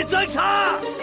别追查。